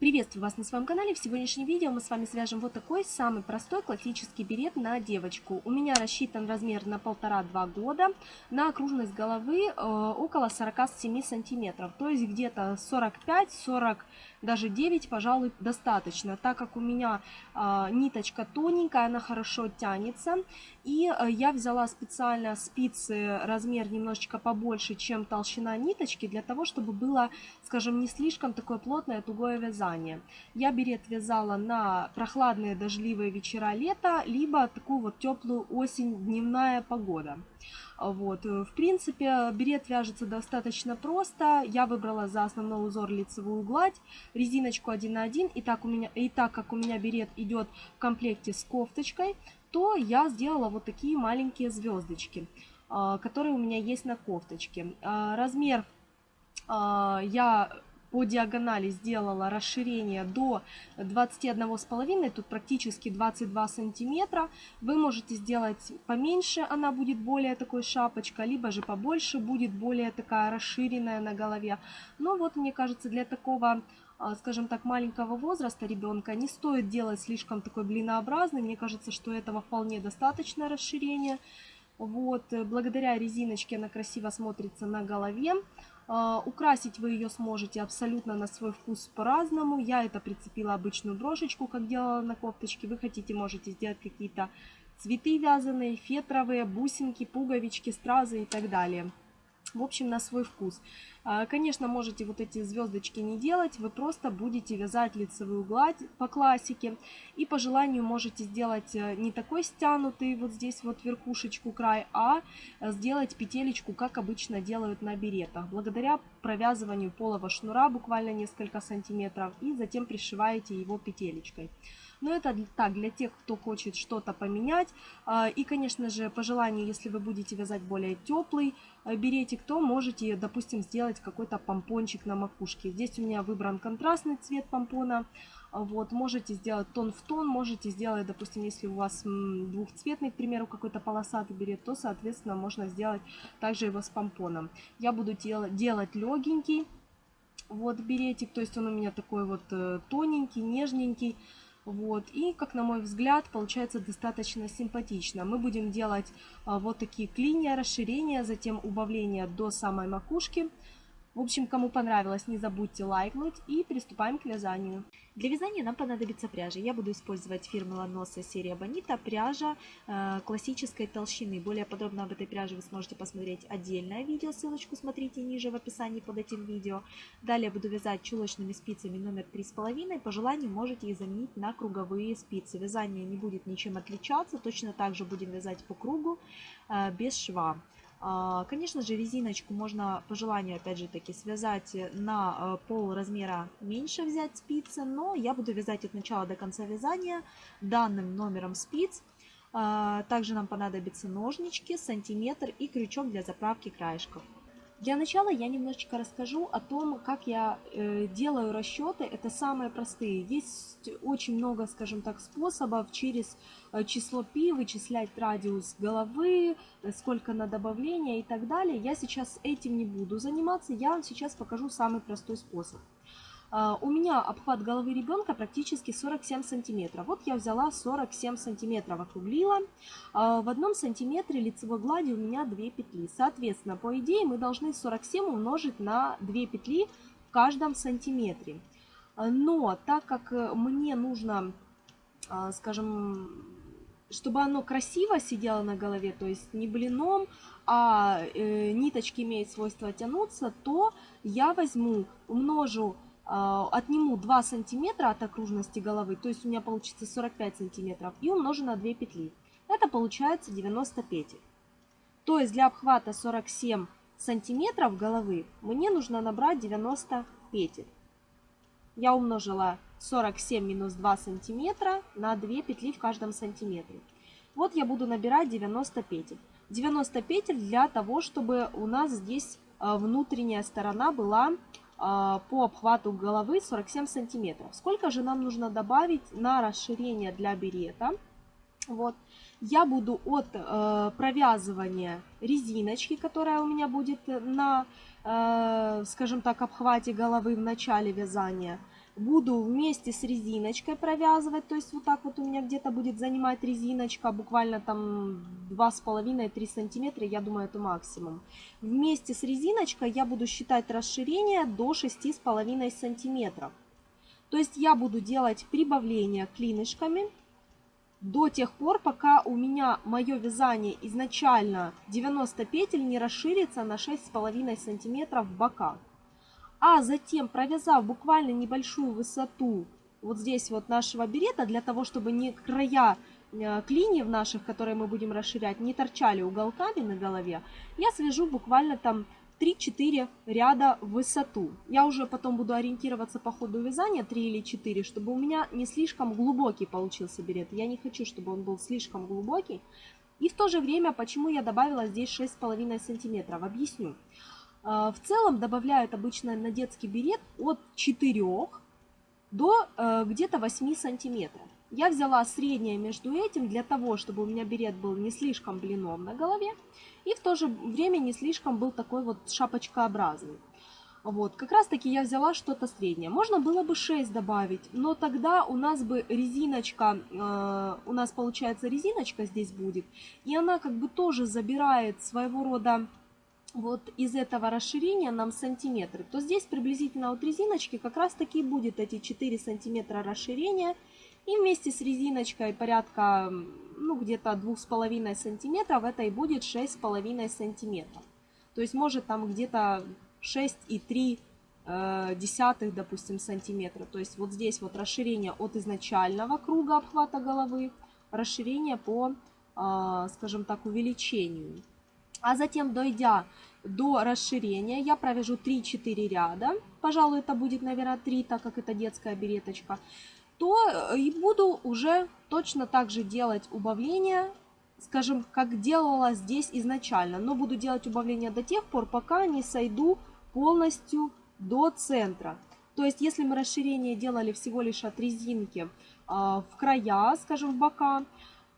Приветствую вас на своем канале. В сегодняшнем видео мы с вами свяжем вот такой самый простой классический берет на девочку. У меня рассчитан размер на полтора-два года, на окружность головы э, около 47 сантиметров, то есть где-то 45-40 даже 9, пожалуй, достаточно, так как у меня э, ниточка тоненькая, она хорошо тянется. И э, я взяла специально спицы размер немножечко побольше, чем толщина ниточки, для того, чтобы было, скажем, не слишком такое плотное тугое вязание. Я берет вязала на прохладные дождливые вечера лета, либо такую вот теплую осень, дневная погода. Вот. Э, в принципе, берет вяжется достаточно просто. Я выбрала за основной узор лицевую гладь, резиночку 1 на 1. И так, у меня, и так как у меня берет идет в комплекте с кофточкой, то я сделала вот такие маленькие звездочки, а, которые у меня есть на кофточке. А, размер а, я по диагонали сделала расширение до 21,5, тут практически 22 сантиметра. Вы можете сделать поменьше, она будет более такой шапочка, либо же побольше будет более такая расширенная на голове. Но вот мне кажется для такого а, скажем так, маленького возраста ребенка не стоит делать слишком такой блинообразный. Мне кажется, что этого вполне достаточно расширения. Вот, благодаря резиночке она красиво смотрится на голове. А, украсить вы ее сможете абсолютно на свой вкус по-разному. Я это прицепила обычную брошечку, как делала на кофточке. Вы хотите, можете сделать какие-то цветы вязаные, фетровые, бусинки, пуговички, стразы и так далее. В общем, на свой вкус. А, конечно, можете вот эти звездочки не делать, вы просто будете вязать лицевую гладь по классике. И по желанию можете сделать э, не такой стянутый вот здесь вот верхушечку край, а э, сделать петелечку, как обычно делают на беретах. Благодаря провязыванию полого шнура буквально несколько сантиметров и затем пришиваете его петелечкой. Но это так, для тех, кто хочет что-то поменять. А, и, конечно же, по желанию, если вы будете вязать более теплый э, беретик, то можете, допустим, сделать какой-то помпончик на макушке. Здесь у меня выбран контрастный цвет помпона. Вот, можете сделать тон в тон, можете сделать, допустим, если у вас двухцветный, к примеру, какой-то полосатый берет, то, соответственно, можно сделать также его с помпоном. Я буду делать, делать легенький вот беретик, то есть он у меня такой вот э, тоненький, нежненький. Вот. И, как на мой взгляд, получается достаточно симпатично. Мы будем делать а, вот такие клинья, расширения, затем убавления до самой макушки. В общем, кому понравилось, не забудьте лайкнуть и приступаем к вязанию. Для вязания нам понадобится пряжа. Я буду использовать фирмы Ланоса серия Бонита, пряжа э, классической толщины. Более подробно об этой пряже вы сможете посмотреть отдельное видео, ссылочку смотрите ниже в описании под этим видео. Далее буду вязать чулочными спицами номер 3,5. По желанию можете их заменить на круговые спицы. Вязание не будет ничем отличаться, точно так же будем вязать по кругу э, без шва. А, конечно же, резиночку можно по желанию, опять же таки, связать на а, пол размера меньше взять спицы, но я буду вязать от начала до конца вязания данным номером спиц. А, также нам понадобятся ножнички, сантиметр и крючок для заправки краешков. Для начала я немножечко расскажу о том, как я э, делаю расчеты. Это самые простые. Есть очень много, скажем так, способов через э, число π вычислять радиус головы, э, сколько на добавление и так далее. Я сейчас этим не буду заниматься. Я вам сейчас покажу самый простой способ. А, у меня обхват головы ребенка практически 47 сантиметров. Вот я взяла 47 сантиметров, округлила. А, в одном сантиметре лицевой глади у меня 2 петли. Соответственно, по идее мы должны 47 умножить на 2 петли в каждом сантиметре. Но так как мне нужно, а, скажем, чтобы оно красиво сидело на голове, то есть не блином, а э, ниточки имеют свойство тянуться, то я возьму, умножу отниму 2 сантиметра от окружности головы, то есть у меня получится 45 сантиметров, и умножу на 2 петли. Это получается 90 петель. То есть для обхвата 47 сантиметров головы мне нужно набрать 90 петель. Я умножила 47 минус 2 сантиметра на 2 петли в каждом сантиметре. Вот я буду набирать 90 петель. 90 петель для того, чтобы у нас здесь а, внутренняя сторона была а, по обхвату головы 47 сантиметров. Сколько же нам нужно добавить на расширение для берета? Вот. Я буду от э, провязывания резиночки, которая у меня будет на, э, скажем так, обхвате головы в начале вязания, буду вместе с резиночкой провязывать, то есть вот так вот у меня где-то будет занимать резиночка, буквально там 2,5-3 сантиметра, я думаю, это максимум. Вместе с резиночкой я буду считать расширение до 6,5 сантиметров. То есть я буду делать прибавление клинышками до тех пор, пока у меня мое вязание изначально 90 петель не расширится на 6,5 сантиметров в бока. А затем, провязав буквально небольшую высоту вот здесь вот нашего берета, для того, чтобы не края э, клиньев наших, которые мы будем расширять, не торчали уголками на голове, я свяжу буквально там 3-4 ряда в высоту. Я уже потом буду ориентироваться по ходу вязания 3 или 4, чтобы у меня не слишком глубокий получился берет. Я не хочу, чтобы он был слишком глубокий. И в то же время, почему я добавила здесь 6,5 сантиметров, объясню. А, в целом добавляют обычно на детский берет от 4 до э, где-то 8 сантиметров. Я взяла среднее между этим для того, чтобы у меня берет был не слишком блином на голове и в то же время не слишком был такой вот шапочкообразный. Вот, как раз таки я взяла что-то среднее. Можно было бы 6 добавить, но тогда у нас бы резиночка, э, у нас получается резиночка здесь будет, и она как бы тоже забирает своего рода вот из этого расширения нам сантиметры, то здесь приблизительно от резиночки как раз таки будет эти 4 сантиметра расширения. И вместе с резиночкой порядка, ну где-то 2,5 сантиметров, это и будет 6,5 сантиметров. То есть может там где-то 6,3 э, десятых, допустим, сантиметра. То есть вот здесь вот расширение от изначального круга обхвата головы, расширение по, э, скажем так, увеличению. А затем, дойдя до расширения, я провяжу 3-4 ряда. Пожалуй, это будет, наверное, 3, так как это детская береточка. То э, и буду уже точно так же делать убавление, скажем, как делала здесь изначально. Но буду делать убавление до тех пор, пока не сойду полностью до центра. То есть, если мы расширение делали всего лишь от резинки э, в края, скажем, в бока,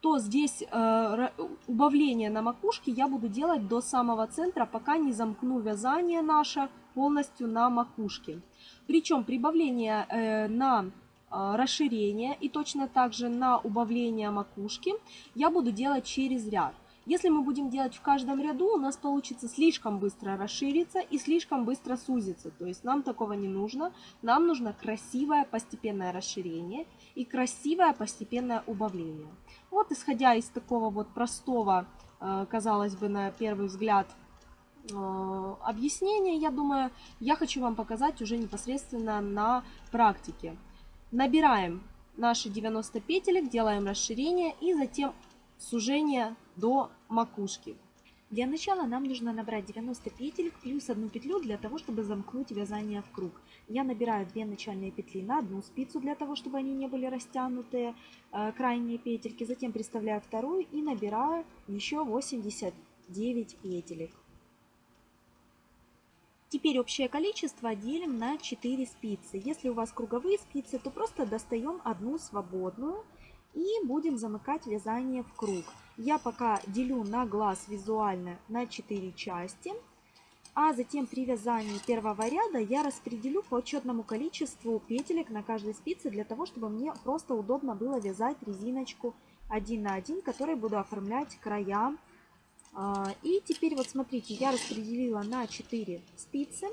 то здесь э, убавление на макушке я буду делать до самого центра, пока не замкну вязание наше полностью на макушке. Причем прибавление э, на э, расширение и точно так же на убавление макушки я буду делать через ряд. Если мы будем делать в каждом ряду, у нас получится слишком быстро расшириться и слишком быстро сузиться. То есть нам такого не нужно. Нам нужно красивое постепенное расширение и красивое постепенное убавление. Вот исходя из такого вот простого, э, казалось бы, на первый взгляд, э, объяснения, я думаю, я хочу вам показать уже непосредственно на практике. Набираем наши 90 петелек, делаем расширение и затем сужение до макушки. Для начала нам нужно набрать 90 петель плюс одну петлю для того, чтобы замкнуть вязание в круг. Я набираю 2 начальные петли на одну спицу для того, чтобы они не были растянутые, э, крайние петельки. Затем приставляю вторую и набираю еще 89 петелек. Теперь общее количество делим на 4 спицы. Если у вас круговые спицы, то просто достаем одну свободную и будем замыкать вязание в круг. Я пока делю на глаз визуально на 4 части. А затем при вязании первого ряда я распределю по учетному количеству петелек на каждой спице, для того, чтобы мне просто удобно было вязать резиночку один на один, которой буду оформлять края. А, и теперь вот смотрите, я распределила на 4 спицы.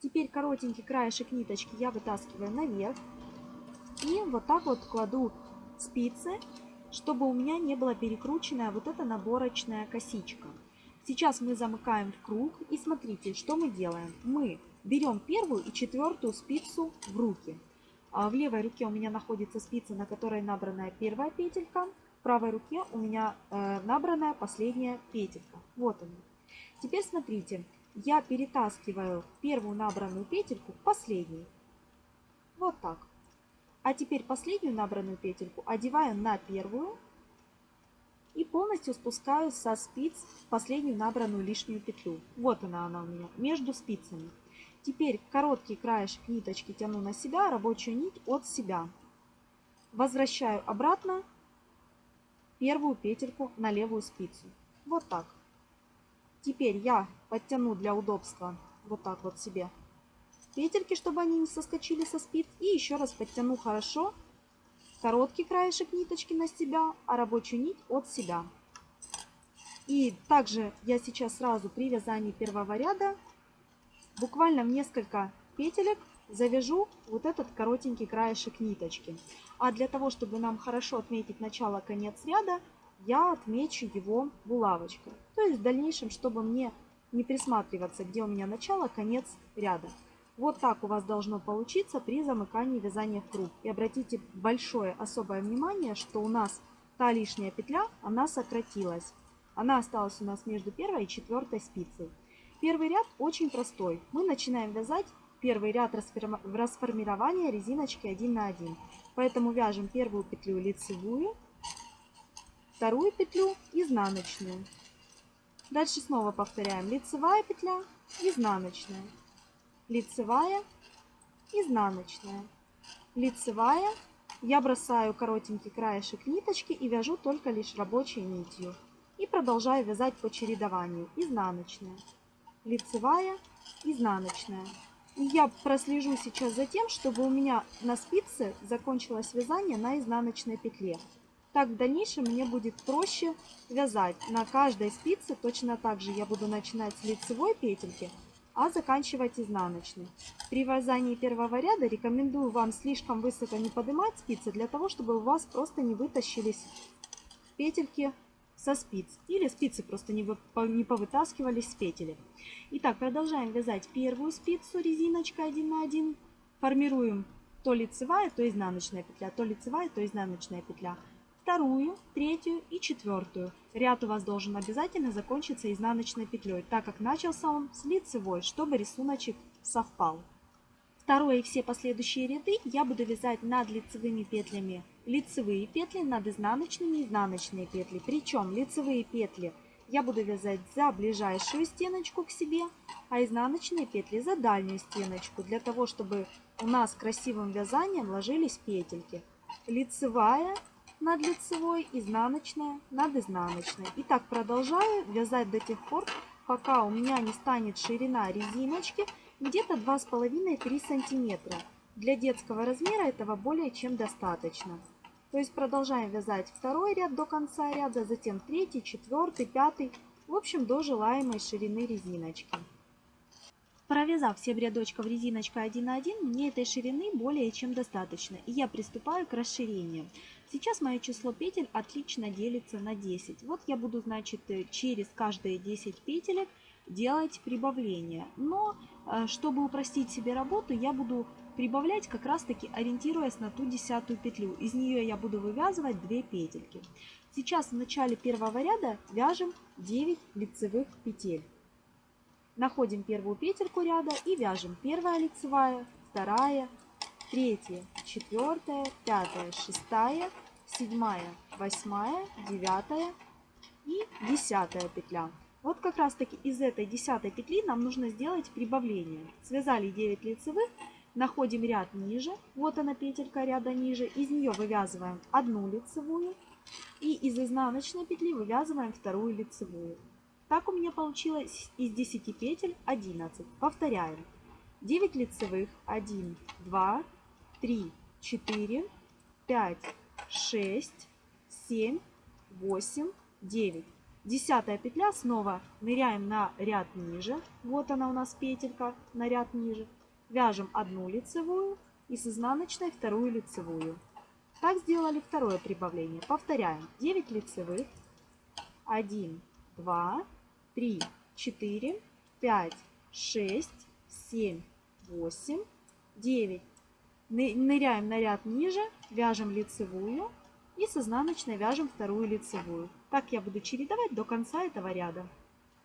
Теперь коротенький краешек ниточки я вытаскиваю наверх. И вот так вот кладу спицы, чтобы у меня не была перекрученная вот эта наборочная косичка. Сейчас мы замыкаем в круг и смотрите, что мы делаем. Мы берем первую и четвертую спицу в руки. А в левой руке у меня находится спица, на которой набранная первая петелька. В правой руке у меня э, набранная последняя петелька. Вот она. Теперь смотрите, я перетаскиваю первую набранную петельку к последней. Вот так. А теперь последнюю набранную петельку одеваю на первую и полностью спускаю со спиц последнюю набранную лишнюю петлю. Вот она она у меня, между спицами. Теперь короткий краешек ниточки тяну на себя, рабочую нить от себя. Возвращаю обратно первую петельку на левую спицу. Вот так. Теперь я подтяну для удобства вот так вот себе петельки, чтобы они не соскочили со спиц. И еще раз подтяну хорошо короткий краешек ниточки на себя, а рабочую нить от себя. И также я сейчас сразу при вязании первого ряда буквально в несколько петелек завяжу вот этот коротенький краешек ниточки. А для того, чтобы нам хорошо отметить начало-конец ряда, я отмечу его булавочкой. То есть в дальнейшем, чтобы мне не присматриваться, где у меня начало, конец ряда. Вот так у вас должно получиться при замыкании вязания в круг. И обратите большое особое внимание, что у нас та лишняя петля, она сократилась. Она осталась у нас между первой и четвертой спицей. Первый ряд очень простой. Мы начинаем вязать первый ряд расформирования резиночки 1 на 1. Поэтому вяжем первую петлю лицевую, вторую петлю изнаночную. Дальше снова повторяем лицевая петля, изнаночная, лицевая, изнаночная, лицевая. Я бросаю коротенький краешек ниточки и вяжу только лишь рабочей нитью. И продолжаю вязать по чередованию. Изнаночная, лицевая, изнаночная. И я прослежу сейчас за тем, чтобы у меня на спице закончилось вязание на изнаночной петле. Так в дальнейшем мне будет проще вязать. На каждой спице точно так же я буду начинать с лицевой петельки, а заканчивать изнаночной. При вязании первого ряда рекомендую вам слишком высоко не поднимать спицы, для того, чтобы у вас просто не вытащились петельки со спиц. Или спицы просто не, вы, не повытаскивались с петелек. Итак, продолжаем вязать первую спицу резиночкой 1 на 1. Формируем то лицевая, то изнаночная петля, то лицевая, то изнаночная петля. Вторую, третью и четвертую. Ряд у вас должен обязательно закончиться изнаночной петлей, так как начался он с лицевой, чтобы рисуночек совпал. Второе и все последующие ряды я буду вязать над лицевыми петлями лицевые петли, над изнаночными изнаночные петли. Причем лицевые петли я буду вязать за ближайшую стеночку к себе, а изнаночные петли за дальнюю стеночку, для того, чтобы у нас красивым вязанием ложились петельки. Лицевая над лицевой, изнаночная над изнаночной. И так продолжаю вязать до тех пор, пока у меня не станет ширина резиночки где-то 2,5-3 сантиметра. Для детского размера этого более чем достаточно. То есть продолжаем вязать второй ряд до конца ряда, затем третий, четвертый, пятый, в общем до желаемой ширины резиночки. Провязав 7 рядочков резиночкой 1 на 1, мне этой ширины более чем достаточно, и я приступаю к расширению. Сейчас мое число петель отлично делится на 10. Вот я буду, значит, через каждые 10 петелек делать прибавление. Но, э, чтобы упростить себе работу, я буду прибавлять как раз таки ориентируясь на ту десятую петлю. Из нее я буду вывязывать 2 петельки. Сейчас в начале первого ряда вяжем 9 лицевых петель. Находим первую петельку ряда и вяжем первая лицевая, вторая, третья, четвертая, пятая, шестая, седьмая, восьмая, девятая и десятая петля. Вот как раз таки из этой десятой петли нам нужно сделать прибавление. Связали 9 лицевых Находим ряд ниже, вот она петелька ряда ниже, из нее вывязываем одну лицевую и из изнаночной петли вывязываем вторую лицевую. Так у меня получилось из 10 петель 11. Повторяем. 9 лицевых, 1, 2, 3, 4, 5, 6, 7, 8, 9. Десятая петля, снова ныряем на ряд ниже. Вот она у нас петелька на ряд ниже. Вяжем одну лицевую и с изнаночной вторую лицевую. Так сделали второе прибавление. Повторяем. 9 лицевых. 1, 2, 3, 4, 5, 6, 7, 8, 9. Ныряем на ряд ниже, вяжем лицевую и с изнаночной вяжем вторую лицевую. Так я буду чередовать до конца этого ряда.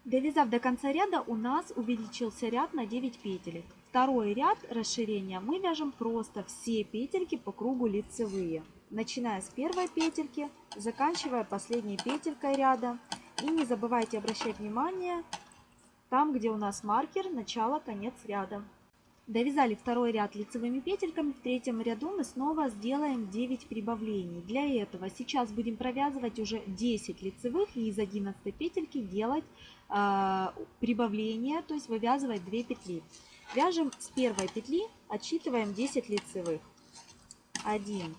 Довязав до конца ряда, у нас увеличился ряд на 9 петелек. Второй ряд расширения мы вяжем просто все петельки по кругу лицевые. Начиная с первой петельки, заканчивая последней петелькой ряда. И не забывайте обращать внимание там, где у нас маркер, начало, конец ряда. Довязали второй ряд лицевыми петельками. В третьем ряду мы снова сделаем 9 прибавлений. Для этого сейчас будем провязывать уже 10 лицевых и из 11 петельки делать э, прибавление, то есть вывязывать 2 петли. Вяжем с первой петли, отсчитываем 10 лицевых. 1,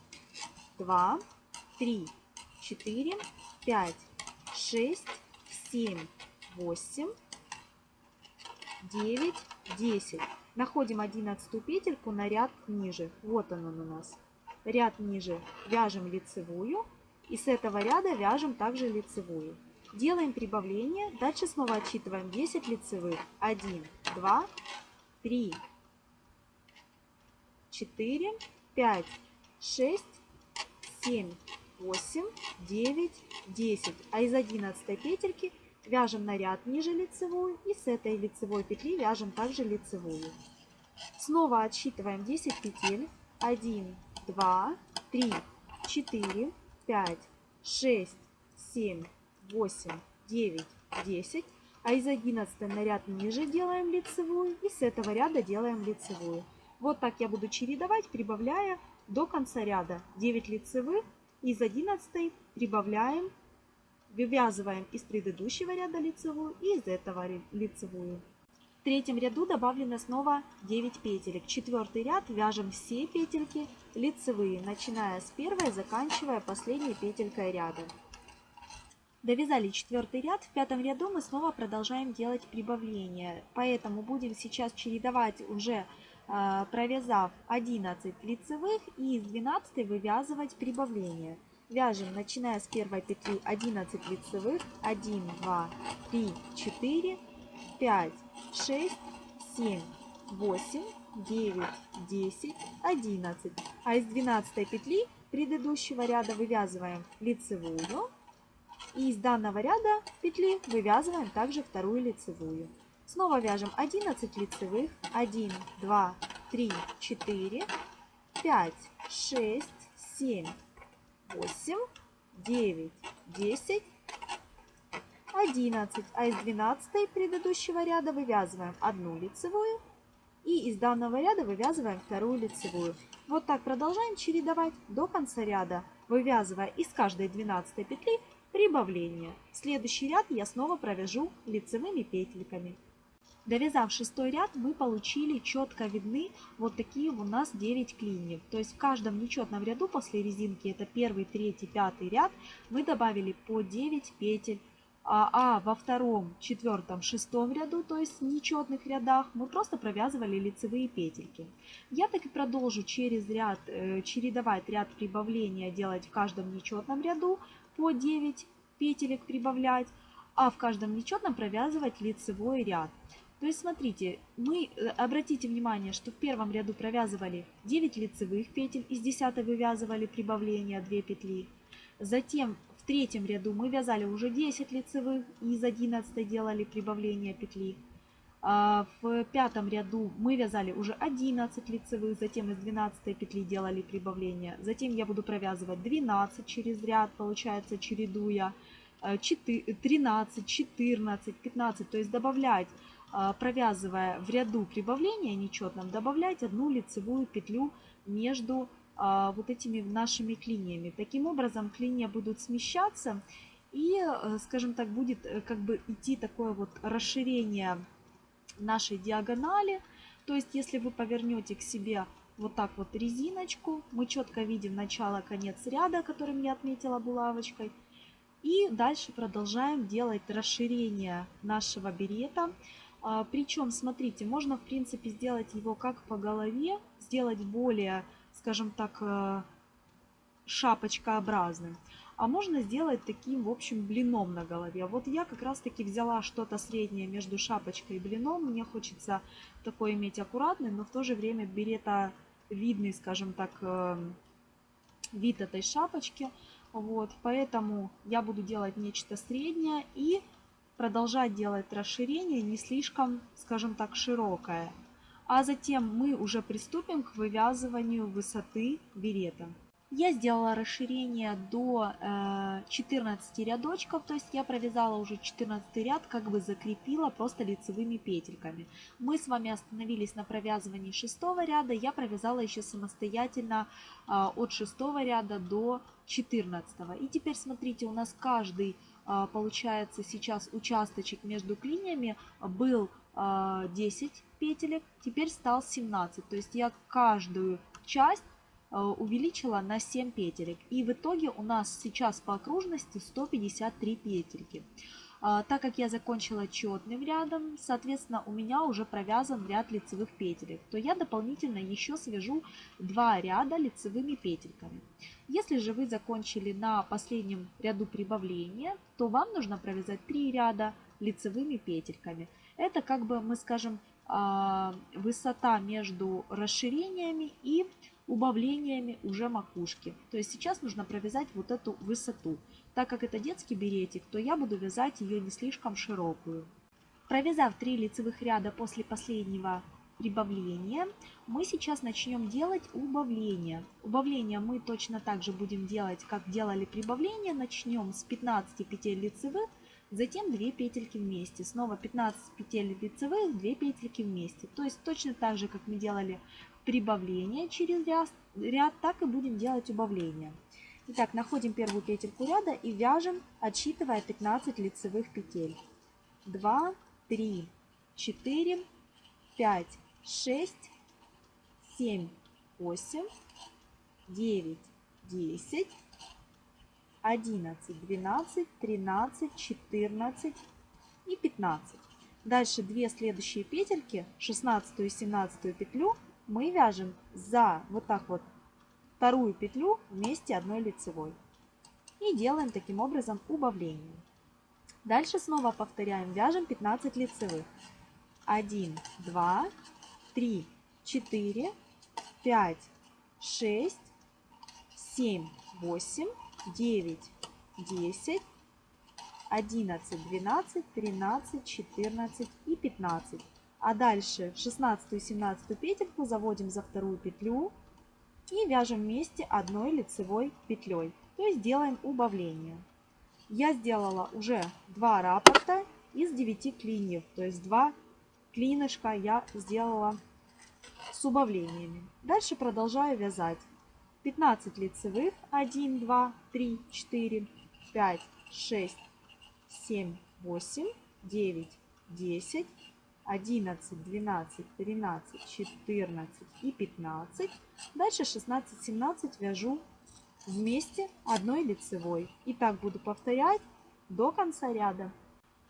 2, 3, 4, 5, 6, 7, 8, 9, 10. Находим 11 петельку на ряд ниже. Вот он у нас. Ряд ниже вяжем лицевую. И с этого ряда вяжем также лицевую. Делаем прибавление. Дальше снова отсчитываем 10 лицевых. 1, 2, 3, 4, 5, 6, 7, 8, 9, 10. А из 11 петельки вяжем на ряд ниже лицевую и с этой лицевой петли вяжем также лицевую. Снова отсчитываем 10 петель. 1, 2, 3, 4, 5, 6, 7, 8, 9, 10. А из 11 на ряд ниже делаем лицевую и с этого ряда делаем лицевую. Вот так я буду чередовать, прибавляя до конца ряда 9 лицевых. Из 11 прибавляем, вывязываем из предыдущего ряда лицевую и из этого лицевую. В третьем ряду добавлено снова 9 петелек. Четвертый ряд вяжем все петельки лицевые, начиная с первой, заканчивая последней петелькой ряда. Довязали четвертый ряд. В пятом ряду мы снова продолжаем делать прибавление. Поэтому будем сейчас чередовать уже провязав 11 лицевых и из 12 вывязывать прибавление. Вяжем, начиная с первой петли 11 лицевых, 1, 2, 3, 4, 5, 6, 7, 8, 9, 10, 11. А из 12 петли предыдущего ряда вывязываем лицевую и из данного ряда петли вывязываем также вторую лицевую. Снова вяжем 11 лицевых. 1, 2, 3, 4, 5, 6, 7, 8, 9, 10, 11. А из 12 предыдущего ряда вывязываем одну лицевую. И из данного ряда вывязываем вторую лицевую. Вот так продолжаем чередовать до конца ряда, вывязывая из каждой 12 петли Прибавление. Следующий ряд я снова провяжу лицевыми петельками. Довязав шестой ряд, мы получили четко видны вот такие у нас 9 клиньев. То есть в каждом нечетном ряду после резинки, это первый, третий, пятый ряд, мы добавили по 9 петель. А, а во втором, четвертом, шестом ряду, то есть в нечетных рядах, мы просто провязывали лицевые петельки. Я так и продолжу через ряд, э, чередовать ряд прибавления делать в каждом нечетном ряду по 9 петелек прибавлять, а в каждом нечетном провязывать лицевой ряд. То есть смотрите, мы э, обратите внимание, что в первом ряду провязывали 9 лицевых петель, из 10 вывязывали прибавление 2 петли. Затем в третьем ряду мы вязали уже 10 лицевых, из 11 делали прибавление петли. А в пятом ряду мы вязали уже 11 лицевых, затем из 12 петли делали прибавление. Затем я буду провязывать 12 через ряд, получается чередуя 13, 14, 15, то есть добавлять, провязывая в ряду прибавления нечетном, добавлять одну лицевую петлю между а, вот этими нашими клиньями. Таким образом клинья будут смещаться и, э, скажем так, будет э, как бы идти такое вот расширение нашей диагонали. То есть, если вы повернете к себе вот так вот резиночку, мы четко видим начало-конец ряда, которым я отметила булавочкой. И дальше продолжаем делать расширение нашего берета. А, причем, смотрите, можно в принципе сделать его как по голове, сделать более, скажем так, э, шапочкообразным а можно сделать таким, в общем, блином на голове. Вот я как раз-таки взяла что-то среднее между шапочкой и блином. Мне хочется такой иметь аккуратный, но в то же время берета видный, скажем так, эм, вид этой шапочки. Вот, поэтому я буду делать нечто среднее и продолжать делать расширение не слишком, скажем так, широкое. А затем мы уже приступим к вывязыванию высоты берета. Я сделала расширение до 14 э, рядочков, то есть я провязала уже 14 ряд, как бы закрепила просто лицевыми петельками. Мы с вами остановились на провязывании 6 ряда, я провязала еще самостоятельно э, от 6 ряда до 14. И теперь смотрите, у нас каждый получается сейчас участочек между клиньями был 10 петелек, теперь стал 17. То есть я каждую часть увеличила на 7 петелек. И в итоге у нас сейчас по окружности 153 петельки. А, так как я закончила четным рядом, соответственно, у меня уже провязан ряд лицевых петелек, то я дополнительно еще свяжу два ряда лицевыми петельками. Если же вы закончили на последнем ряду прибавления, то вам нужно провязать три ряда лицевыми петельками. Это как бы, мы скажем, а, высота между расширениями и убавлениями уже макушки. То есть сейчас нужно провязать вот эту высоту. Так как это детский беретик, то я буду вязать ее не слишком широкую. Провязав 3 лицевых ряда после последнего прибавления, мы сейчас начнем делать убавление. Убавление мы точно так же будем делать, как делали прибавление. Начнем с 15 петель лицевых, затем 2 петельки вместе. Снова 15 петель лицевых, 2 петельки вместе. То есть точно так же, как мы делали прибавление через ряд, ряд так и будем делать убавление. Итак, находим первую петельку ряда и вяжем, отсчитывая 15 лицевых петель. 2, 3, 4, 5, 6, 7, 8, 9, 10, 11, 12, 13, 14 и 15. Дальше две следующие петельки, 16 и 17 петлю, мы вяжем за вот так вот вторую петлю вместе одной лицевой. И делаем таким образом убавление. Дальше снова повторяем, вяжем 15 лицевых. 1, 2, 3, 4, 5, 6, 7, 8, 9, 10, 11, 12, 13, 14 и 15. А дальше 16 и 17 петельку заводим за вторую петлю и вяжем вместе одной лицевой петлей. То есть делаем убавление. Я сделала уже два раппорта из 9 клиньев. То есть два клинышка я сделала с убавлениями. Дальше продолжаю вязать. 15 лицевых. 1, 2, 3, 4, 5, 6, 7, 8, 9, 10, 11, 12, 13, 14 и 15. Дальше 16, 17 вяжу вместе одной лицевой. И так буду повторять до конца ряда.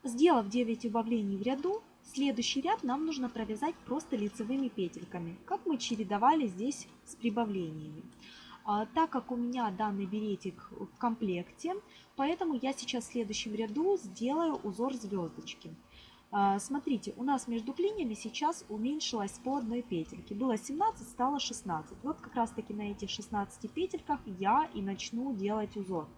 Сделав 9 убавлений в ряду, следующий ряд нам нужно провязать просто лицевыми петельками, как мы чередовали здесь с прибавлениями. А, так как у меня данный беретик в комплекте, поэтому я сейчас в следующем ряду сделаю узор звездочки. А, смотрите, у нас между клиньями сейчас уменьшилось по одной петельке. Было 17, стало 16. Вот как раз таки на этих 16 петельках я и начну делать узор.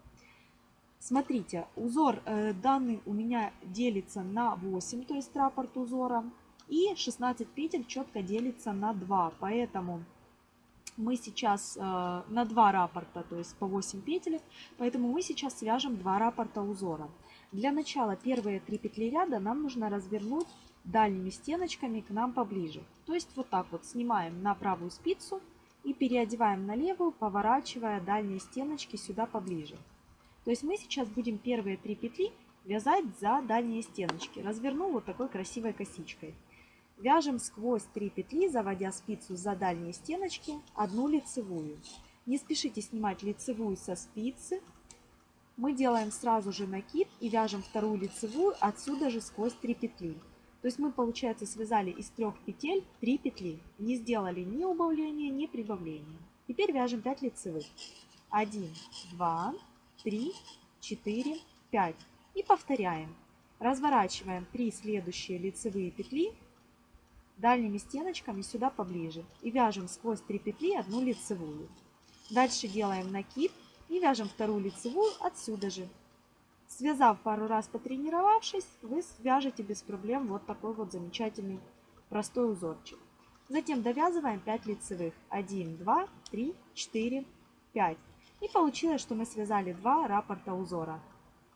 Смотрите, узор э, данный у меня делится на 8, то есть раппорт узора. И 16 петель четко делится на 2. Поэтому мы сейчас э, на 2 раппорта, то есть по 8 петель. Поэтому мы сейчас свяжем 2 раппорта узора. Для начала первые три петли ряда нам нужно развернуть дальними стеночками к нам поближе. То есть вот так вот снимаем на правую спицу и переодеваем на левую, поворачивая дальние стеночки сюда поближе. То есть мы сейчас будем первые три петли вязать за дальние стеночки. Разверну вот такой красивой косичкой. Вяжем сквозь 3 петли, заводя спицу за дальние стеночки, одну лицевую. Не спешите снимать лицевую со спицы, мы делаем сразу же накид и вяжем вторую лицевую отсюда же сквозь 3 петли. То есть мы, получается, связали из трех петель 3 петли. Не сделали ни убавления, ни прибавления. Теперь вяжем 5 лицевых. 1, 2, 3, 4, 5. И повторяем. Разворачиваем 3 следующие лицевые петли дальними стеночками сюда поближе. И вяжем сквозь 3 петли одну лицевую. Дальше делаем накид и вяжем вторую лицевую отсюда же. Связав пару раз, потренировавшись, вы свяжете без проблем вот такой вот замечательный простой узорчик. Затем довязываем 5 лицевых. 1, 2, 3, 4, 5. И получилось, что мы связали 2 раппорта узора.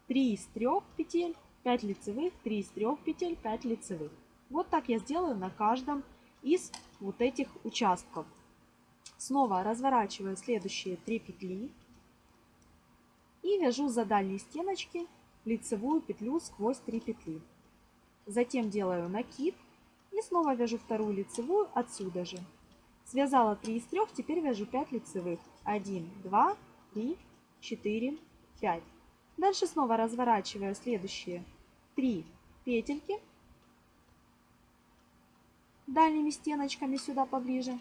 3 из 3 петель, 5 лицевых, 3 из 3 петель, 5 лицевых. Вот так я сделаю на каждом из вот этих участков. Снова разворачиваю следующие 3 петли и вяжу за дальние стеночки лицевую петлю сквозь 3 петли. Затем делаю накид И снова вяжу вторую лицевую отсюда же. Связала 3 из 3, теперь вяжу 5 лицевых. 1, 2, 3, 4, 5. Дальше снова разворачиваю следующие 3 петельки дальними стеночками сюда поближе.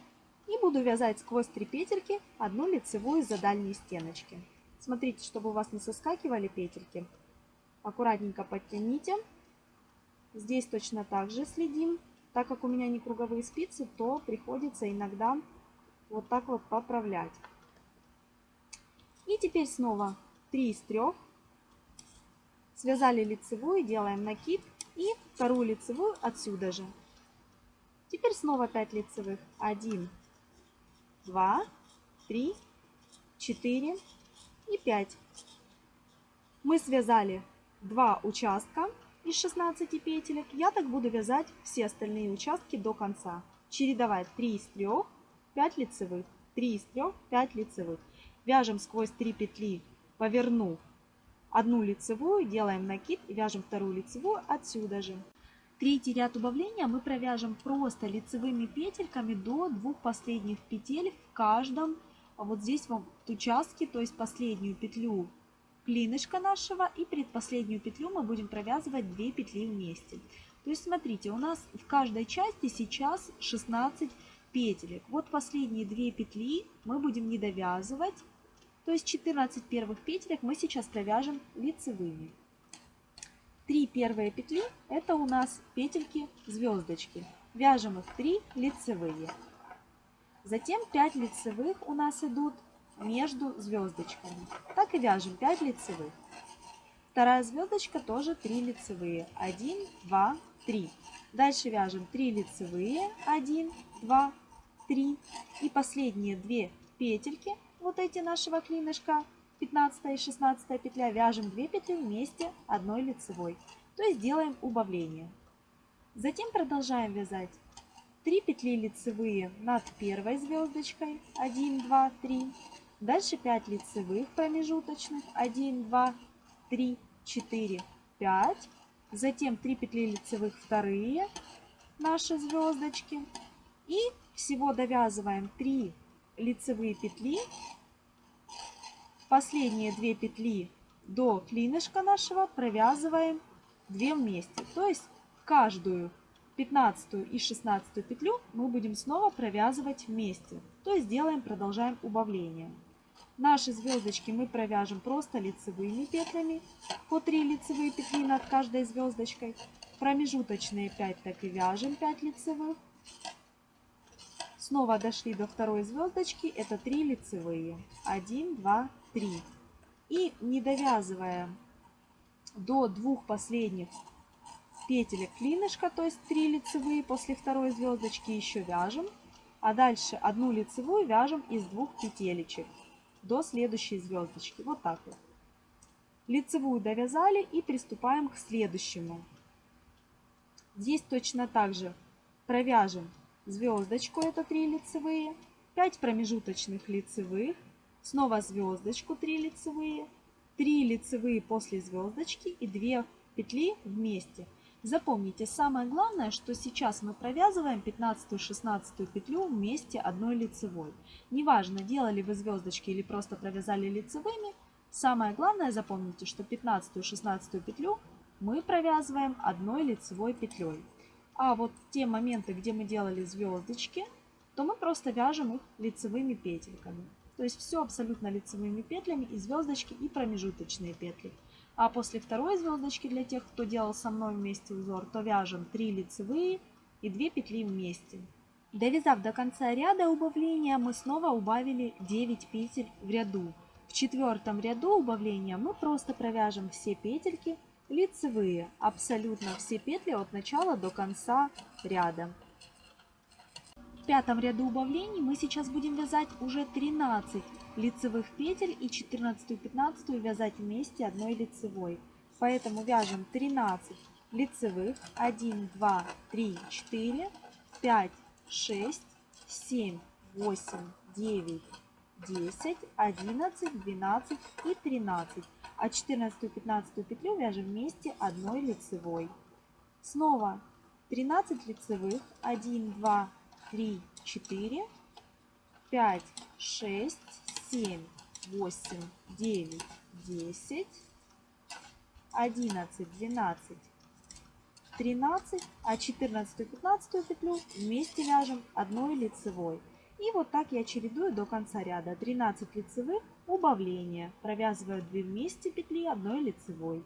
И буду вязать сквозь 3 петельки одну лицевую за дальние стеночки. Смотрите, чтобы у вас не соскакивали петельки. Аккуратненько подтяните. Здесь точно так же следим. Так как у меня не круговые спицы, то приходится иногда вот так вот поправлять. И теперь снова 3 из 3. Связали лицевую, делаем накид. И вторую лицевую отсюда же. Теперь снова 5 лицевых. 1, 2, 3, 4 и 5. Мы связали 2 участка из 16 петелек. Я так буду вязать все остальные участки до конца. Чередовать 3 из 3, 5 лицевых, 3 из 3, 5 лицевых. Вяжем сквозь 3 петли, повернув одну лицевую, делаем накид и вяжем вторую лицевую отсюда же. Третий ряд убавления мы провяжем просто лицевыми петельками до двух последних петель в каждом вот здесь вот участке, то есть последнюю петлю клинышка нашего и предпоследнюю петлю мы будем провязывать 2 петли вместе. То есть смотрите, у нас в каждой части сейчас 16 петелек. Вот последние 2 петли мы будем не довязывать, то есть 14 первых петелек мы сейчас провяжем лицевыми. Три первые петли это у нас петельки звездочки. Вяжем их 3 лицевые. Затем 5 лицевых у нас идут между звездочками. Так и вяжем 5 лицевых. Вторая звездочка тоже 3 лицевые. 1, 2, 3. Дальше вяжем 3 лицевые. 1, 2, 3. И последние 2 петельки, вот эти нашего клинышка, 15 и 16 петля, вяжем 2 петли вместе одной лицевой. То есть делаем убавление. Затем продолжаем вязать 3 петли лицевые над первой звездочкой. 1, 2, 3. Дальше 5 лицевых промежуточных. 1, 2, 3, 4, 5. Затем 3 петли лицевых вторые наши звездочки. И всего довязываем 3 лицевые петли Последние две петли до клинышка нашего провязываем 2 вместе. То есть каждую 15 и 16 петлю мы будем снова провязывать вместе. То есть делаем, продолжаем убавление. Наши звездочки мы провяжем просто лицевыми петлями по 3 лицевые петли над каждой звездочкой. Промежуточные 5 так и вяжем 5 лицевых. Снова дошли до второй звездочки, это 3 лицевые. 1, 2, 3. И не довязывая до двух последних петелек клинышка, то есть 3 лицевые после второй звездочки еще вяжем. А дальше одну лицевую вяжем из двух петелечек до следующей звездочки. Вот так вот. Лицевую довязали и приступаем к следующему. Здесь точно так же провяжем звездочку, это 3 лицевые, 5 промежуточных лицевых, Снова звездочку 3 лицевые, 3 лицевые после звездочки и 2 петли вместе. Запомните, самое главное, что сейчас мы провязываем 15-16 петлю вместе одной лицевой. Неважно, делали вы звездочки или просто провязали лицевыми, самое главное запомните, что 15-16 петлю мы провязываем одной лицевой петлей. А вот те моменты, где мы делали звездочки, то мы просто вяжем их лицевыми петельками. То есть все абсолютно лицевыми петлями и звездочки, и промежуточные петли. А после второй звездочки, для тех, кто делал со мной вместе узор, то вяжем 3 лицевые и 2 петли вместе. Довязав до конца ряда убавления, мы снова убавили 9 петель в ряду. В четвертом ряду убавления мы просто провяжем все петельки лицевые, абсолютно все петли от начала до конца ряда пятом ряду убавлений мы сейчас будем вязать уже 13 лицевых петель и 14 и 15 вязать вместе одной лицевой. Поэтому вяжем 13 лицевых, 1, 2, 3, 4, 5, 6, 7, 8, 9, 10, 11, 12 и 13. А 14 и 15 петлю вяжем вместе одной лицевой. Снова 13 лицевых, 1, 2, 3, 4, 5, 6, 7, 8, 9, 10, 11, 12, 13, а 14 и 15 петлю вместе вяжем одной лицевой. И вот так я чередую до конца ряда. 13 лицевых, убавление. Провязываю 2 вместе петли одной лицевой.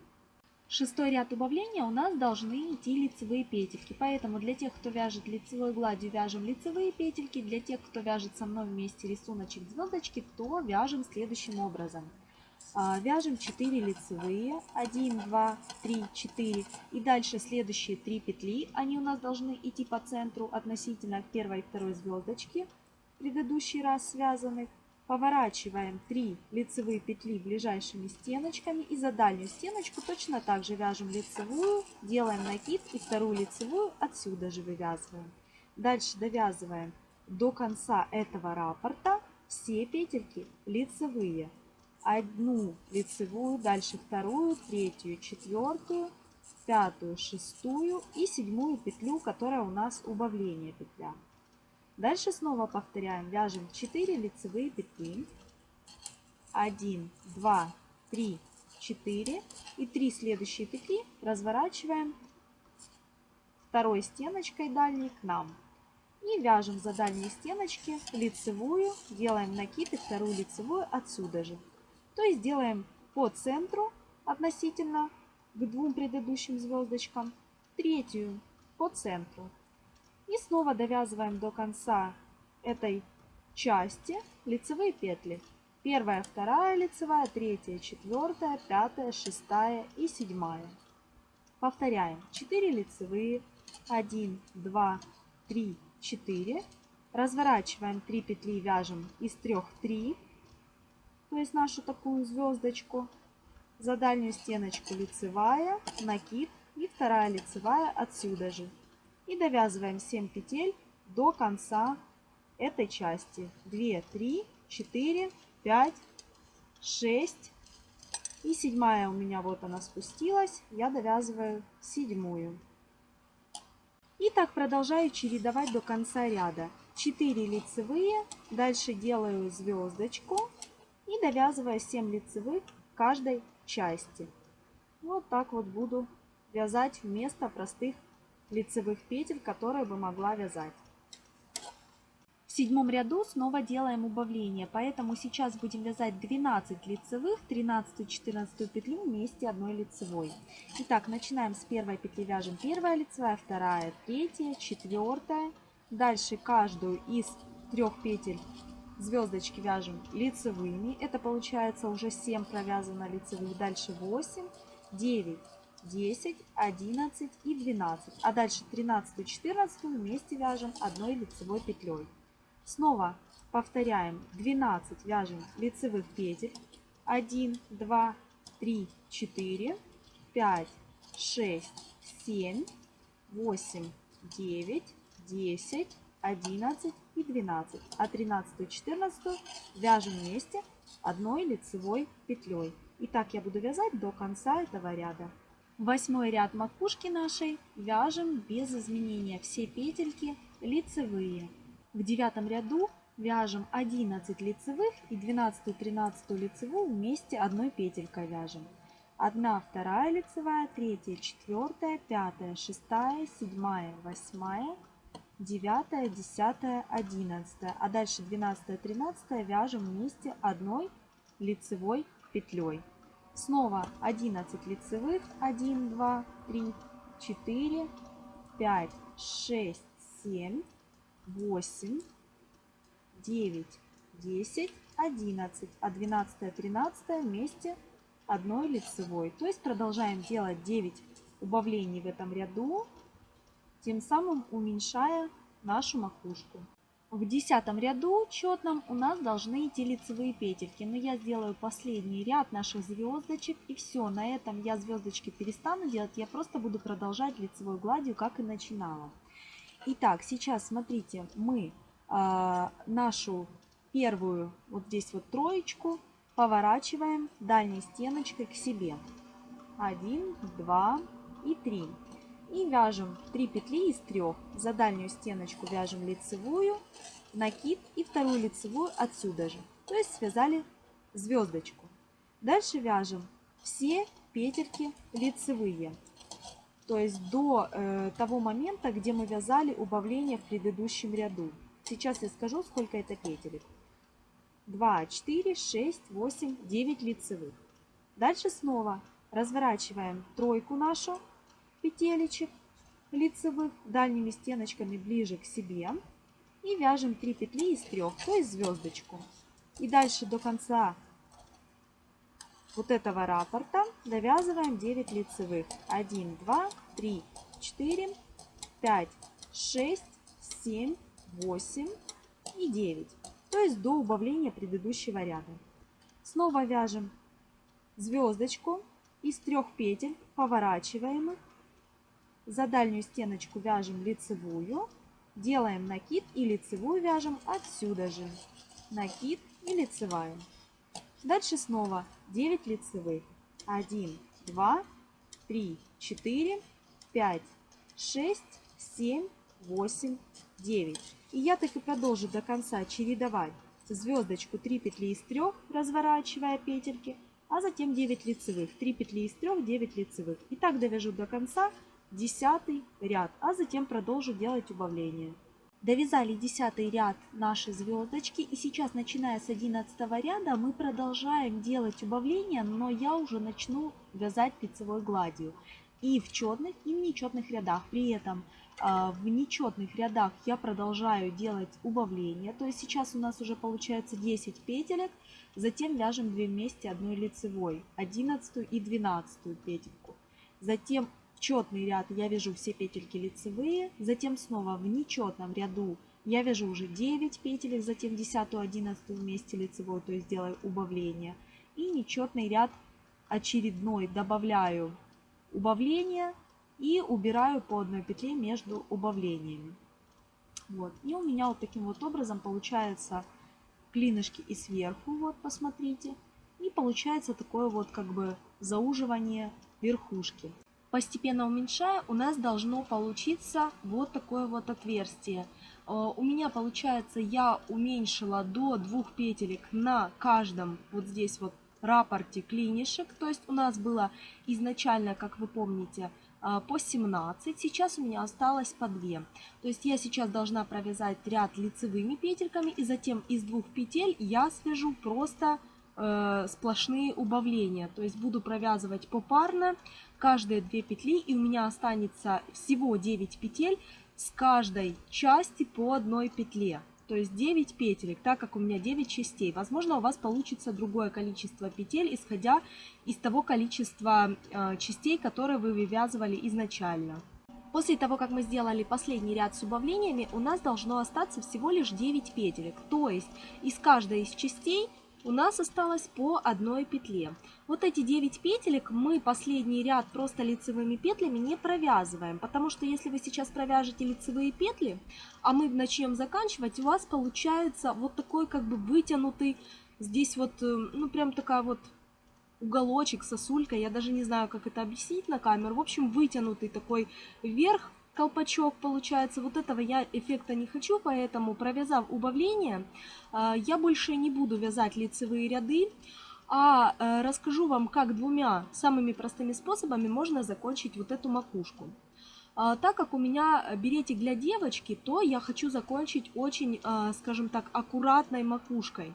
Шестой ряд убавления у нас должны идти лицевые петельки. Поэтому для тех, кто вяжет лицевой гладью, вяжем лицевые петельки. Для тех, кто вяжет со мной вместе рисуночек звездочки, то вяжем следующим образом. А, вяжем 4 лицевые, 1, 2, 3, 4 и дальше следующие 3 петли, они у нас должны идти по центру относительно первой и второй звездочки, предыдущий раз связанных. Поворачиваем 3 лицевые петли ближайшими стеночками и за дальнюю стеночку точно так же вяжем лицевую, делаем накид и вторую лицевую отсюда же вывязываем. Дальше довязываем до конца этого раппорта все петельки лицевые одну лицевую, дальше вторую, третью, четвертую, пятую, шестую и седьмую петлю, которая у нас убавление петля. Дальше снова повторяем, вяжем 4 лицевые петли, 1, 2, 3, 4 и 3 следующие петли разворачиваем второй стеночкой дальней к нам. И вяжем за дальние стеночки лицевую, делаем накид и вторую лицевую отсюда же. То есть делаем по центру относительно к двум предыдущим звездочкам, третью по центру. И снова довязываем до конца этой части лицевые петли. Первая, вторая лицевая, третья, четвертая, пятая, шестая и седьмая. Повторяем. 4 лицевые, 1, 2, 3, 4. Разворачиваем 3 петли, вяжем из 3 3 то есть нашу такую звездочку. За дальнюю стеночку лицевая, накид и вторая лицевая отсюда же. И довязываем 7 петель до конца этой части. 2, 3, 4, 5, 6 и седьмая у меня вот она спустилась. Я довязываю седьмую. И так продолжаю чередовать до конца ряда. 4 лицевые, дальше делаю звездочку и довязывая 7 лицевых каждой части. Вот так вот буду вязать вместо простых лицевых петель, которые бы могла вязать. В седьмом ряду снова делаем убавление, поэтому сейчас будем вязать 12 лицевых, 13 14 петлю вместе одной лицевой. Итак, начинаем с первой петли, вяжем первая лицевая, вторая, третья, четвертая. Дальше каждую из трех петель звездочки вяжем лицевыми. Это получается уже 7 провязано лицевых. Дальше 8, 9, 10, 11 и 12. А дальше 13 и 14 вместе вяжем одной лицевой петлей. Снова повторяем 12 вяжем лицевых петель. 1, 2, 3, 4, 5, 6, 7, 8, 9, 10, 11 и 12. А 13 и 14 вяжем вместе одной лицевой петлей. И так я буду вязать до конца этого ряда. Восьмой ряд макушки нашей вяжем без изменения. Все петельки лицевые. В девятом ряду вяжем 11 лицевых и 12 13 лицевую вместе одной петелькой вяжем. Одна, вторая лицевая, третья, четвертая, пятая, шестая, седьмая, восьмая, 9, 10, 11. А дальше 12, 13 вяжем вместе одной лицевой петлей. Снова 11 лицевых. 1, 2, 3, 4, 5, 6, 7, 8, 9, 10, 11. А 12, 13 вместе одной лицевой. То есть продолжаем делать 9 убавлений в этом ряду тем самым уменьшая нашу макушку. В десятом ряду четном у нас должны идти лицевые петельки, но я сделаю последний ряд наших звездочек и все, на этом я звездочки перестану делать, я просто буду продолжать лицевой гладью, как и начинала. Итак, сейчас смотрите, мы э, нашу первую, вот здесь вот троечку, поворачиваем дальней стеночкой к себе. Один, два и три. И вяжем 3 петли из 3. За дальнюю стеночку вяжем лицевую, накид и вторую лицевую отсюда же. То есть связали звездочку. Дальше вяжем все петельки лицевые. То есть до э, того момента, где мы вязали убавление в предыдущем ряду. Сейчас я скажу, сколько это петелек. 2, 4, 6, 8, 9 лицевых. Дальше снова разворачиваем тройку нашу петелечек лицевых дальними стеночками ближе к себе и вяжем 3 петли из 3, то есть звездочку. И дальше до конца вот этого раппорта довязываем 9 лицевых. 1, 2, 3, 4, 5, 6, 7, 8 и 9. То есть до убавления предыдущего ряда. Снова вяжем звездочку из трех петель, поворачиваем их. За дальнюю стеночку вяжем лицевую, делаем накид и лицевую вяжем отсюда же. Накид и лицевая. Дальше снова 9 лицевых. 1, 2, 3, 4, 5, 6, 7, 8, 9. И я так и продолжу до конца чередовать звездочку 3 петли из 3, разворачивая петельки, а затем 9 лицевых. 3 петли из 3, 9 лицевых. И так довяжу до конца 10 ряд, а затем продолжу делать убавление. Довязали 10 ряд нашей звездочки и сейчас начиная с 11 ряда мы продолжаем делать убавления, но я уже начну вязать лицевой гладью и в четных и в нечетных рядах. При этом а, в нечетных рядах я продолжаю делать убавления, то есть сейчас у нас уже получается 10 петелек, затем вяжем 2 вместе одной лицевой, 11 и 12 петельку. Затем четный ряд я вяжу все петельки лицевые, затем снова в нечетном ряду я вяжу уже 9 петелек, затем 10 11 вместе лицевой, то есть делаю убавление. И нечетный ряд очередной добавляю убавление и убираю по одной петле между убавлениями. Вот. И у меня вот таким вот образом получается клинышки и сверху, вот посмотрите. И получается такое вот как бы зауживание верхушки постепенно уменьшая, у нас должно получиться вот такое вот отверстие. Э, у меня получается, я уменьшила до двух петелек на каждом вот здесь вот рапорте клинишек. То есть у нас было изначально, как вы помните, э, по 17, сейчас у меня осталось по 2. То есть я сейчас должна провязать ряд лицевыми петельками и затем из двух петель я свяжу просто сплошные убавления. То есть буду провязывать попарно каждые 2 петли и у меня останется всего 9 петель с каждой части по одной петле. То есть 9 петелек, так как у меня 9 частей. Возможно, у вас получится другое количество петель, исходя из того количества э, частей, которые вы вывязывали изначально. После того, как мы сделали последний ряд с убавлениями, у нас должно остаться всего лишь 9 петелек. То есть из каждой из частей у нас осталось по одной петле. Вот эти 9 петелек мы последний ряд просто лицевыми петлями не провязываем, потому что если вы сейчас провяжете лицевые петли, а мы начнем заканчивать, у вас получается вот такой как бы вытянутый, здесь вот, э, ну прям такая вот уголочек, сосулька, я даже не знаю, как это объяснить на камеру, в общем, вытянутый такой вверх, колпачок получается. Вот этого я эффекта не хочу, поэтому провязав убавление, а, я больше не буду вязать лицевые ряды, а э, расскажу вам, как двумя самыми простыми способами можно закончить вот эту макушку. А, так как у меня беретик для девочки, то я хочу закончить очень, а, скажем так, аккуратной макушкой.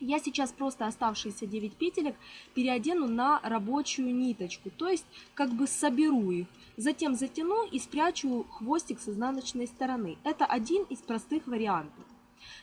Я сейчас просто оставшиеся 9 петелек переодену на рабочую ниточку, то есть как бы соберу их. Затем затяну и спрячу хвостик с изнаночной стороны. Это один из простых вариантов.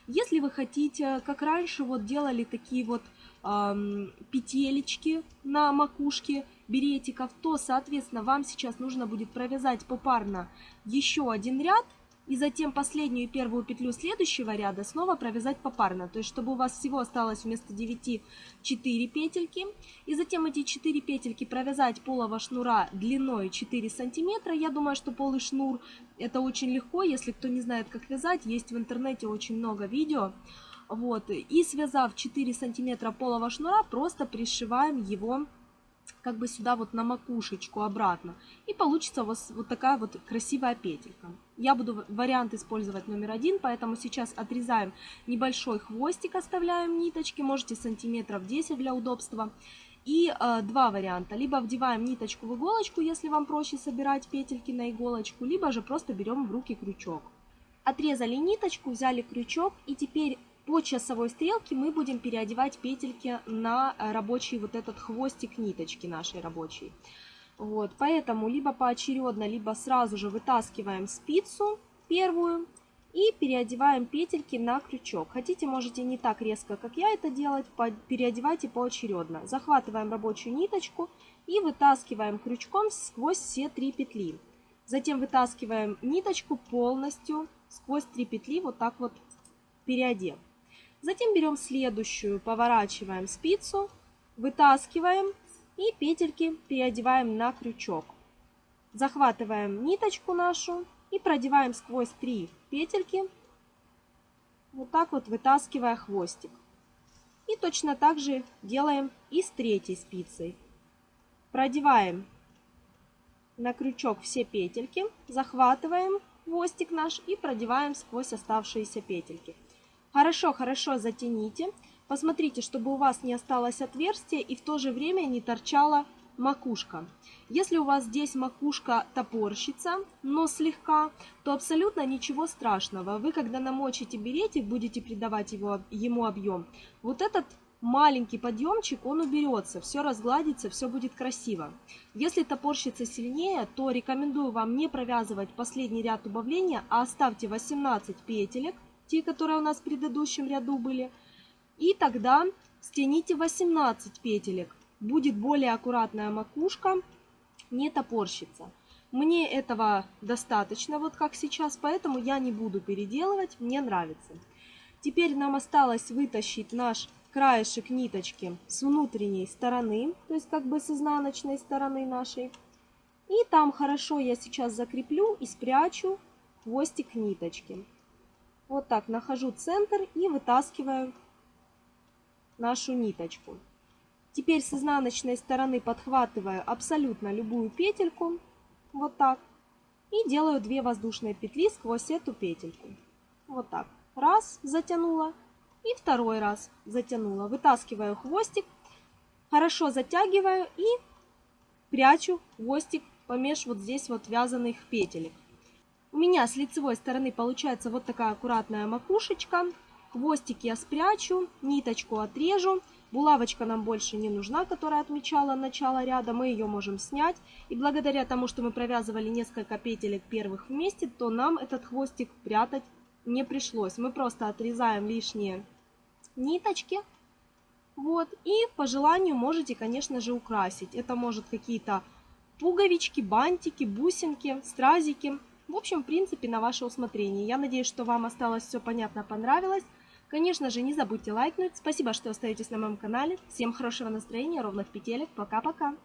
Если вы хотите, как раньше вот делали такие вот эм, петелечки на макушке беретиков, то, соответственно, вам сейчас нужно будет провязать попарно еще один ряд и затем последнюю и первую петлю следующего ряда снова провязать попарно. То есть, чтобы у вас всего осталось вместо 9 4 петельки. И затем эти 4 петельки провязать полого шнура длиной 4 сантиметра. Я думаю, что полый шнур это очень легко. Если кто не знает, как вязать, есть в интернете очень много видео. Вот. И связав 4 сантиметра полого шнура, просто пришиваем его как бы сюда вот на макушечку обратно. И получится у вас вот такая вот красивая петелька. Я буду вариант использовать номер один, поэтому сейчас отрезаем небольшой хвостик, оставляем ниточки, можете сантиметров 10 для удобства. И э, два варианта. Либо вдеваем ниточку в иголочку, если вам проще собирать петельки на иголочку, либо же просто берем в руки крючок. Отрезали ниточку, взяли крючок и теперь по часовой стрелке мы будем переодевать петельки на э, рабочий вот этот хвостик ниточки нашей рабочей. Вот, поэтому либо поочередно, либо сразу же вытаскиваем спицу первую и переодеваем петельки на крючок. Хотите, можете не так резко, как я это делать, переодевайте поочередно. Захватываем рабочую ниточку и вытаскиваем крючком сквозь все три петли. Затем вытаскиваем ниточку полностью сквозь три петли, вот так вот переодев. Затем берем следующую, поворачиваем спицу, вытаскиваем и петельки переодеваем на крючок. Захватываем ниточку нашу и продеваем сквозь три петельки, вот так вот вытаскивая хвостик. И точно так же делаем и с третьей спицей. Продеваем на крючок все петельки, захватываем хвостик наш и продеваем сквозь оставшиеся петельки. Хорошо-хорошо затяните. Посмотрите, чтобы у вас не осталось отверстия и в то же время не торчала макушка. Если у вас здесь макушка топорщится, но слегка, то абсолютно ничего страшного. Вы, когда намочите беретик, будете придавать его, ему объем, вот этот маленький подъемчик, он уберется, все разгладится, все будет красиво. Если топорщится сильнее, то рекомендую вам не провязывать последний ряд убавления, а оставьте 18 петелек, те, которые у нас в предыдущем ряду были. И тогда стяните 18 петелек. Будет более аккуратная макушка, не топорщится. Мне этого достаточно, вот как сейчас, поэтому я не буду переделывать, мне нравится. Теперь нам осталось вытащить наш краешек ниточки с внутренней стороны, то есть как бы с изнаночной стороны нашей. И там хорошо я сейчас закреплю и спрячу хвостик ниточки. Вот так нахожу центр и вытаскиваю нашу ниточку. Теперь с изнаночной стороны подхватываю абсолютно любую петельку, вот так, и делаю 2 воздушные петли сквозь эту петельку. Вот так. Раз, затянула, и второй раз затянула. Вытаскиваю хвостик, хорошо затягиваю и прячу хвостик помеж вот здесь вот вязаных петелек. У меня с лицевой стороны получается вот такая аккуратная макушечка. Хвостик я спрячу, ниточку отрежу. Булавочка нам больше не нужна, которая отмечала начало ряда. Мы ее можем снять. И благодаря тому, что мы провязывали несколько петелек первых вместе, то нам этот хвостик прятать не пришлось. Мы просто отрезаем лишние ниточки. Вот. И по желанию можете, конечно же, украсить. Это может какие-то пуговички, бантики, бусинки, стразики. В общем, в принципе, на ваше усмотрение. Я надеюсь, что вам осталось все понятно, понравилось. Конечно же, не забудьте лайкнуть. Спасибо, что остаетесь на моем канале. Всем хорошего настроения, ровных петелек. Пока-пока.